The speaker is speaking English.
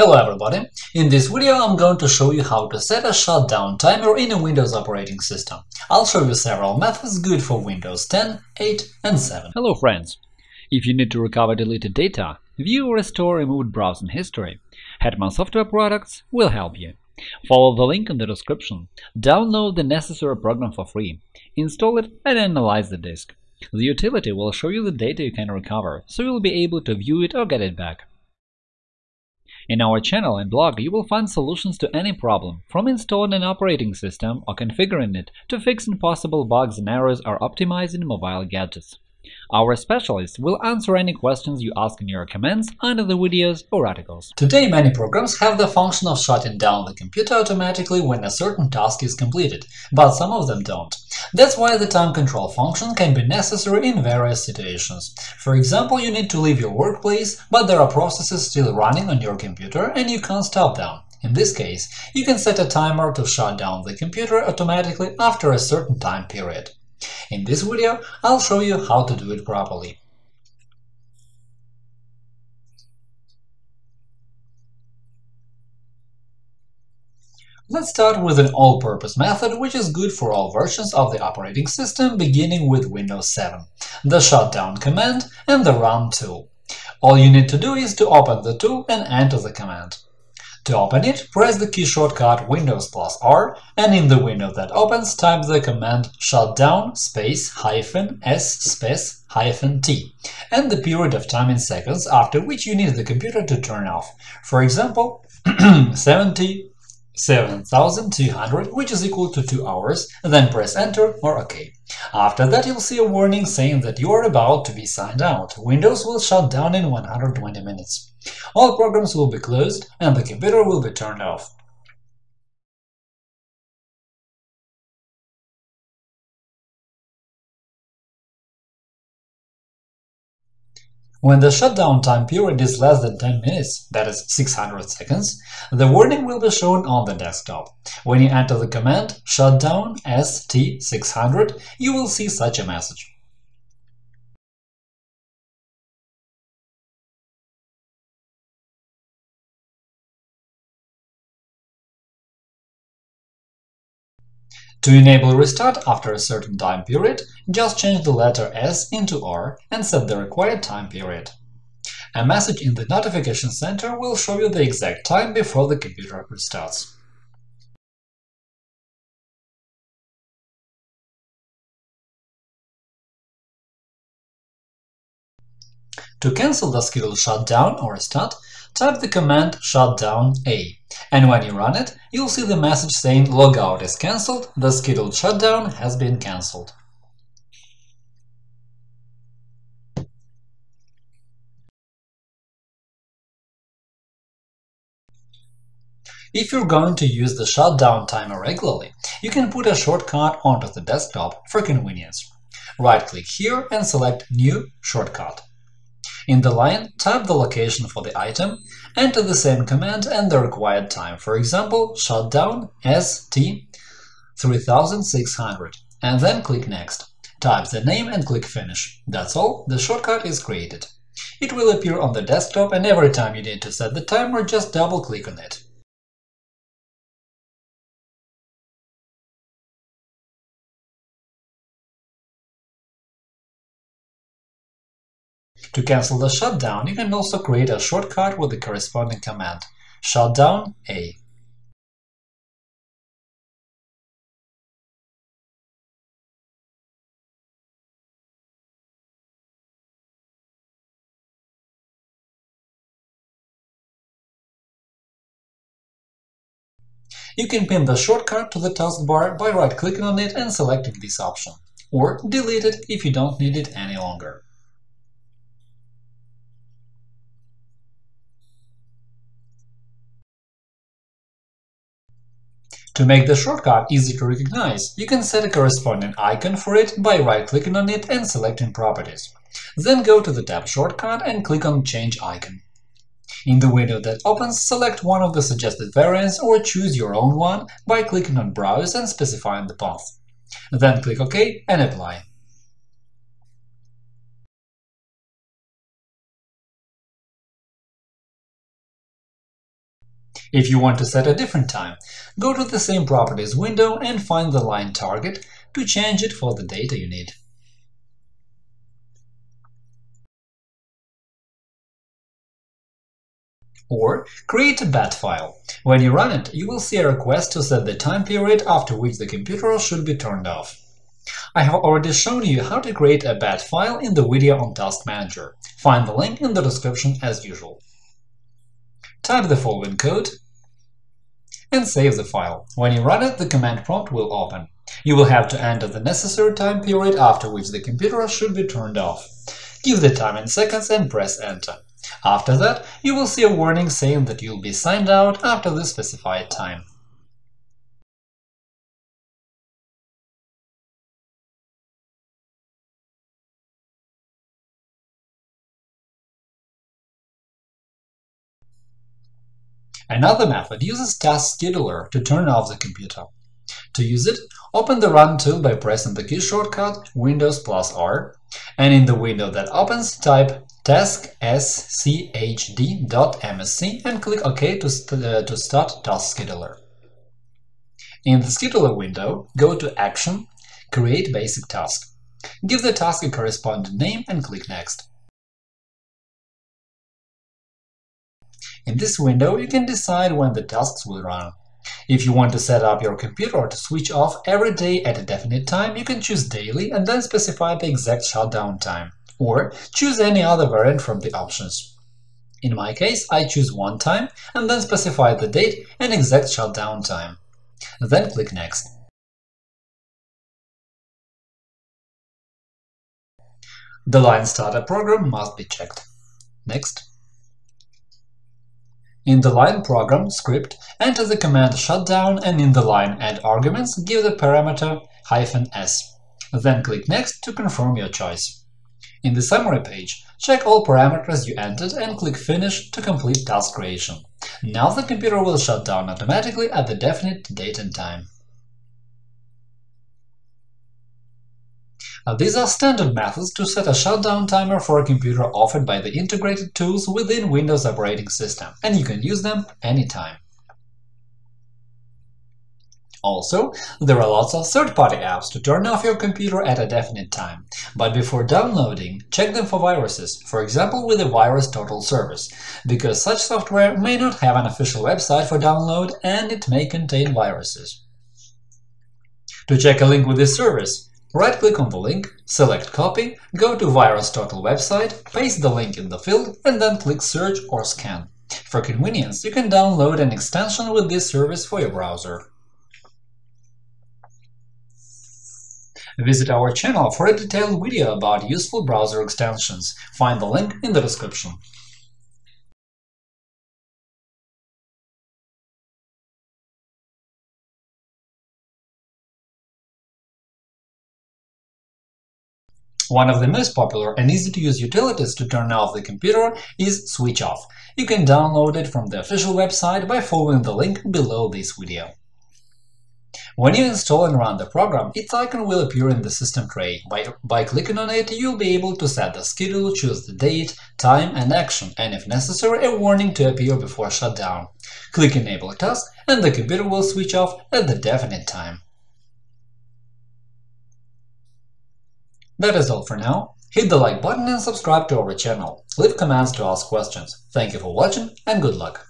Hello everybody! In this video I'm going to show you how to set a shutdown timer in a Windows operating system. I'll show you several methods good for Windows 10, 8 and 7. Hello friends! If you need to recover deleted data, view or restore removed browsing history, Hetman Software Products will help you. Follow the link in the description, download the necessary program for free, install it and analyze the disk. The utility will show you the data you can recover, so you'll be able to view it or get it back. In our channel and blog, you will find solutions to any problem, from installing an operating system or configuring it to fixing possible bugs and errors or optimizing mobile gadgets. Our specialists will answer any questions you ask in your comments under the videos or articles. Today many programs have the function of shutting down the computer automatically when a certain task is completed, but some of them don't. That's why the time control function can be necessary in various situations. For example, you need to leave your workplace, but there are processes still running on your computer and you can't stop them. In this case, you can set a timer to shut down the computer automatically after a certain time period. In this video, I'll show you how to do it properly. Let's start with an all-purpose method, which is good for all versions of the operating system, beginning with Windows 7, the shutdown command and the run tool. All you need to do is to open the tool and enter the command. To open it, press the key shortcut Windows plus R, and in the window that opens, type the command shutdown space hyphen s space hyphen t, and the period of time in seconds after which you need the computer to turn off. For example, 70 7200, which is equal to 2 hours, then press Enter or OK. After that, you'll see a warning saying that you are about to be signed out. Windows will shut down in 120 minutes. All programs will be closed and the computer will be turned off. When the shutdown time period is less than 10 minutes, that is 600 seconds, the warning will be shown on the desktop. When you enter the command shutdown st600, you will see such a message. To enable restart after a certain time period, just change the letter S into R and set the required time period. A message in the Notification Center will show you the exact time before the computer restarts. To cancel the scheduled shutdown or restart, type the command shutdown A, and when you run it, you'll see the message saying logout is cancelled, the scheduled shutdown has been cancelled. If you're going to use the shutdown timer regularly, you can put a shortcut onto the desktop for convenience. Right-click here and select New Shortcut. In the line, type the location for the item, enter the same command and the required time, for example, shutdown st 3600, and then click Next. Type the name and click Finish. That's all, the shortcut is created. It will appear on the desktop, and every time you need to set the timer, just double-click on it. To cancel the shutdown, you can also create a shortcut with the corresponding command shutdown A. You can pin the shortcut to the taskbar by right-clicking on it and selecting this option, or delete it if you don't need it any longer. To make the shortcut easy to recognize, you can set a corresponding icon for it by right-clicking on it and selecting Properties. Then go to the tab Shortcut and click on Change icon. In the window that opens, select one of the suggested variants or choose your own one by clicking on Browse and specifying the path. Then click OK and apply. If you want to set a different time, go to the same Properties window and find the line target to change it for the data you need. Or create a bat file. When you run it, you will see a request to set the time period after which the computer should be turned off. I have already shown you how to create a bat file in the video on Task Manager. Find the link in the description as usual. Type the following code and save the file. When you run it, the command prompt will open. You will have to enter the necessary time period after which the computer should be turned off. Give the time in seconds and press Enter. After that, you will see a warning saying that you'll be signed out after the specified time. Another method uses Task Scheduler to turn off the computer. To use it, open the Run tool by pressing the key shortcut Windows plus R, and in the window that opens, type task.schd.msc and click OK to, st uh, to start Task Scheduler. In the Scheduler window, go to Action, Create Basic Task. Give the task a corresponding name and click Next. In this window, you can decide when the tasks will run. If you want to set up your computer to switch off every day at a definite time, you can choose Daily and then specify the exact shutdown time or choose any other variant from the options. In my case, I choose one time and then specify the date and exact shutdown time. Then click Next. The line starter program must be checked. Next. In the line program script, enter the command shutdown and in the line add arguments give the parameter "-s". Then click Next to confirm your choice. In the summary page, check all parameters you entered and click Finish to complete task creation. Now the computer will shut down automatically at the definite date and time. These are standard methods to set a shutdown timer for a computer offered by the integrated tools within Windows operating system, and you can use them anytime. Also, there are lots of third-party apps to turn off your computer at a definite time, but before downloading, check them for viruses, for example with the VirusTotal service, because such software may not have an official website for download and it may contain viruses. To check a link with this service, right-click on the link, select Copy, go to VirusTotal website, paste the link in the field, and then click Search or Scan. For convenience, you can download an extension with this service for your browser. Visit our channel for a detailed video about useful browser extensions. Find the link in the description. One of the most popular and easy-to-use utilities to turn off the computer is Switch Off. You can download it from the official website by following the link below this video. When you install and run the program, its icon will appear in the system tray. By, by clicking on it, you'll be able to set the schedule, choose the date, time and action, and if necessary, a warning to appear before shutdown. Click Enable Task, and the computer will switch off at the definite time. That is all for now. Hit the like button and subscribe to our channel. Leave comments to ask questions. Thank you for watching and good luck!